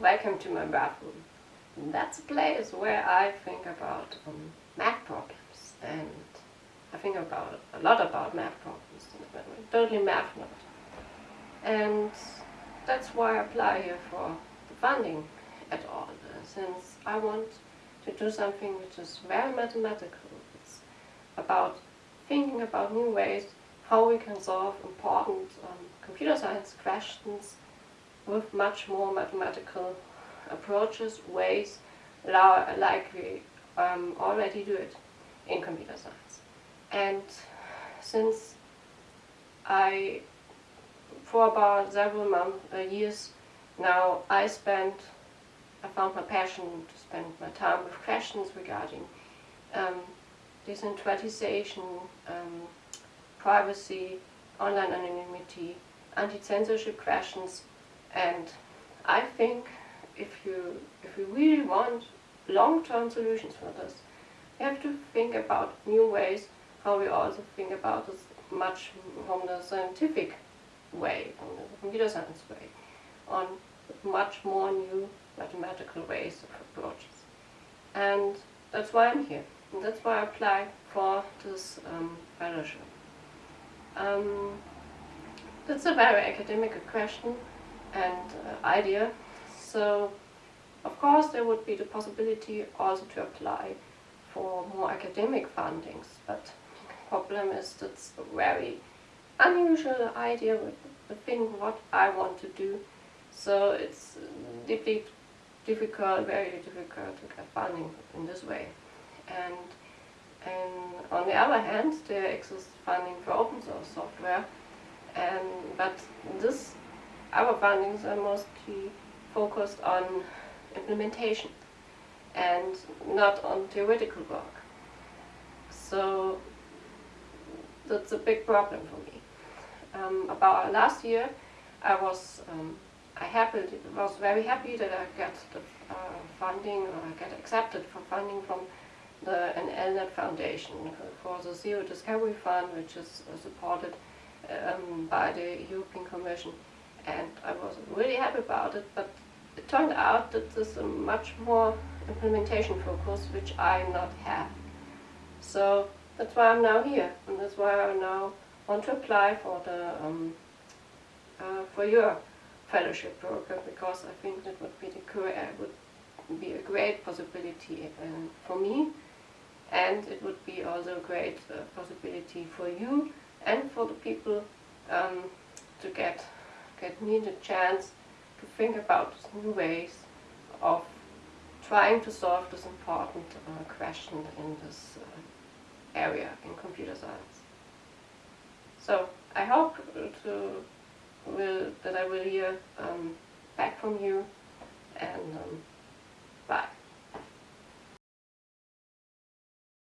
welcome to my bathroom. That's a place where I think about um, math problems and I think about a lot about math problems. Totally math nerd. And that's why I apply here for the funding at all, since I want to do something which is very mathematical. It's about thinking about new ways how we can solve important um, computer science questions with much more mathematical approaches, ways, like we um, already do it in computer science. And since I, for about several months, uh, years now, I spent, I found my passion to spend my time with questions regarding um, decentralization, um, privacy, online anonymity, anti-censorship questions, and I think if you if you really want long-term solutions for this, you have to think about new ways how we also think about this much from the scientific way, from the computer science way, on much more new mathematical ways of approaches. And that's why I'm here. And that's why I applied for this um, fellowship. Um, that's a very academic question and uh, idea. So, of course, there would be the possibility also to apply for more academic fundings, but the problem is that's a very unusual idea with the thing what I want to do. So it's deeply difficult, very difficult to get funding in this way. And and on the other hand, there exists funding for open source software, and but this our fundings are mostly focused on implementation and not on theoretical work. So that's a big problem for me. Um, about last year, I was um, I happy, was very happy that I got the uh, funding or I got accepted for funding from the NLNet Foundation for the Zero Discovery Fund, which is supported um, by the European Commission. And I wasn't really happy about it, but it turned out that there's a much more implementation focus, which I not have. So that's why I'm now here, and that's why I now want to apply for the um, uh, for your fellowship program because I think that would be the would be a great possibility uh, for me and it would be also a great uh, possibility for you and for the people um, to get get me the chance to think about new ways of trying to solve this important uh, question in this uh, area in computer science. So I hope to will that I will hear um, back from you and um,